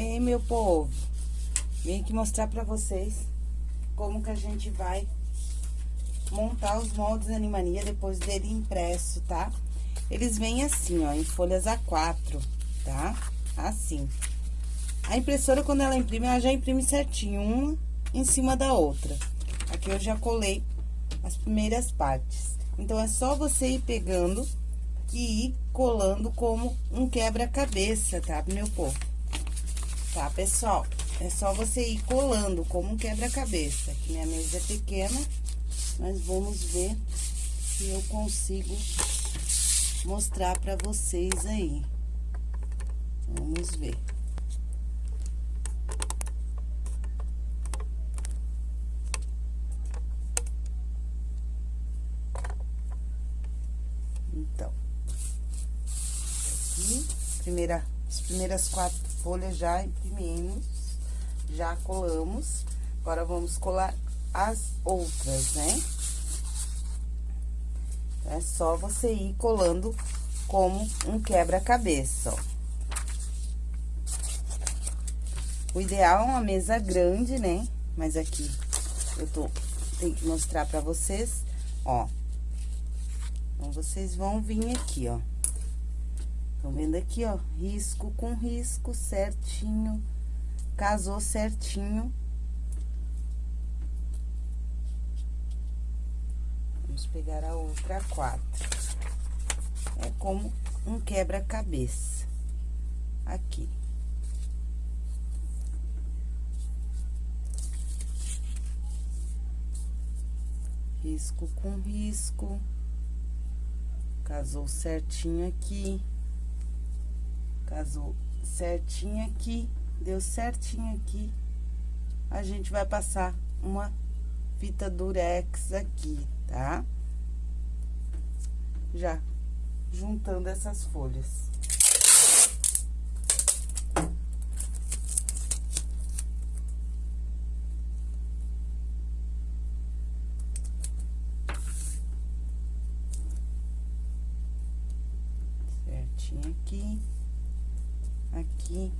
Ei, meu povo, vim aqui mostrar pra vocês como que a gente vai montar os moldes Animania depois dele impresso, tá? Eles vêm assim, ó, em folhas A4, tá? Assim. A impressora, quando ela imprime, ela já imprime certinho, uma em cima da outra. Aqui eu já colei as primeiras partes. Então, é só você ir pegando e ir colando como um quebra-cabeça, tá, meu povo? Tá, pessoal? É só você ir colando como um quebra-cabeça. Minha mesa é pequena, mas vamos ver se eu consigo mostrar pra vocês aí. Vamos ver. Então, aqui, primeira, as primeiras quatro folhas já imprimimos, já colamos. Agora, vamos colar as outras, né? É só você ir colando como um quebra-cabeça, ó. O ideal é uma mesa grande, né? Mas aqui eu tô, tenho que mostrar pra vocês, ó. Então, vocês vão vir aqui, ó. Estão vendo aqui, ó? Risco com risco, certinho. Casou certinho. Vamos pegar a outra quatro. É como um quebra-cabeça. Aqui. Risco com risco. Casou certinho aqui. Casou certinho aqui. Deu certinho aqui. A gente vai passar uma fita durex aqui, tá? Já juntando essas folhas. Certinho aqui, aqui.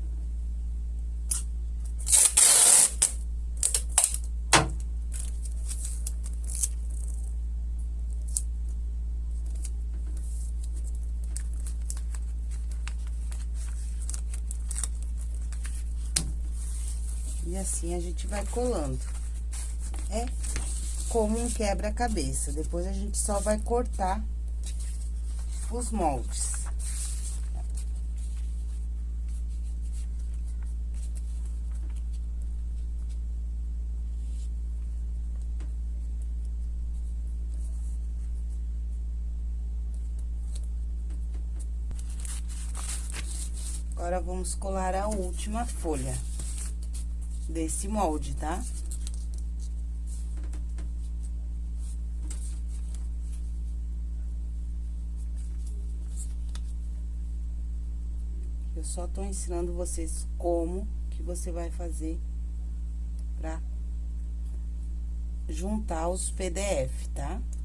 E assim a gente vai colando. É como um quebra-cabeça. Depois a gente só vai cortar os moldes. Agora, vamos colar a última folha desse molde, tá? Eu só tô ensinando vocês como que você vai fazer pra juntar os PDF, tá? Tá?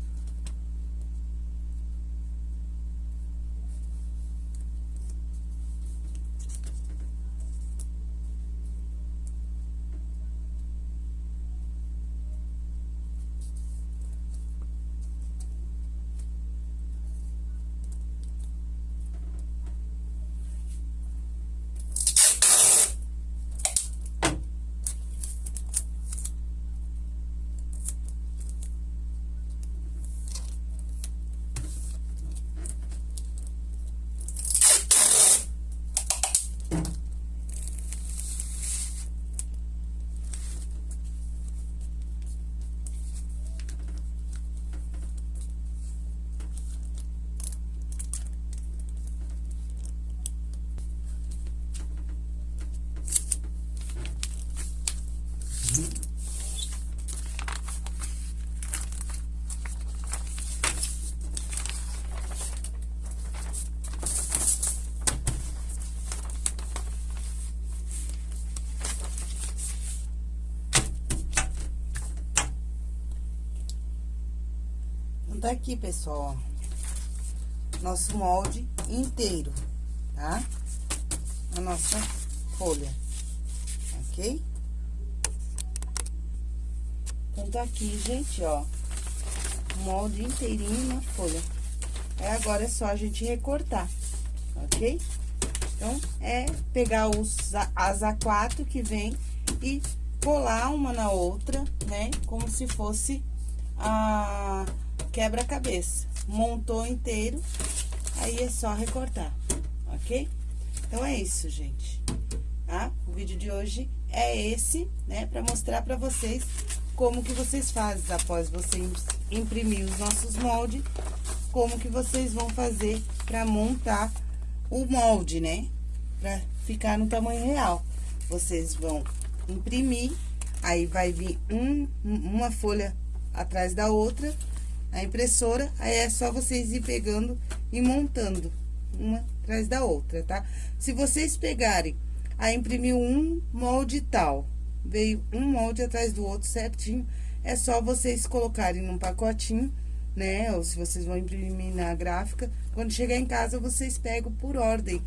Tá aqui, pessoal, nosso molde inteiro, tá? A nossa folha. ok? Então, tá aqui, gente, ó, molde inteirinho na folha. Aí, agora é só a gente recortar, ok? Então, é pegar os, as A4 que vem e colar uma na outra, né? Como se fosse a quebra-cabeça. Montou inteiro, aí é só recortar, ok? Então, é isso, gente, tá? O vídeo de hoje é esse, né? Pra mostrar pra vocês como que vocês fazem após você imprimir os nossos moldes, como que vocês vão fazer pra montar o molde, né? Pra ficar no tamanho real. Vocês vão imprimir, aí vai vir um, uma folha atrás da outra, a impressora, aí é só vocês ir pegando e montando uma atrás da outra, tá? Se vocês pegarem, aí imprimiu um molde tal, veio um molde atrás do outro certinho, é só vocês colocarem num pacotinho, né? Ou se vocês vão imprimir na gráfica, quando chegar em casa, vocês pegam por ordem.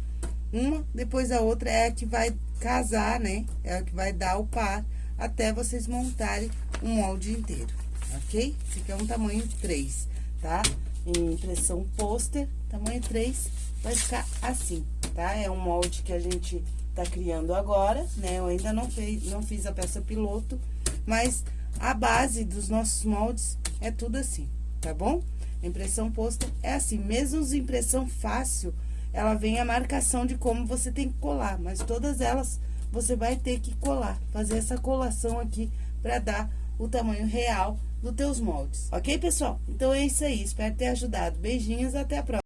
Uma depois a outra é a que vai casar, né? É a que vai dar o par até vocês montarem o molde inteiro, ok? Esse aqui é um tamanho 3, tá? Em impressão pôster, tamanho 3, vai ficar assim, tá? É um molde que a gente tá criando agora, né? Eu ainda não, fez, não fiz a peça piloto, mas a base dos nossos moldes é tudo assim, tá bom? Impressão posta é assim, mesmo as impressão fácil, ela vem a marcação de como você tem que colar, mas todas elas você vai ter que colar, fazer essa colação aqui para dar o tamanho real dos teus moldes, ok, pessoal? Então, é isso aí, espero ter ajudado. Beijinhos, até a próxima.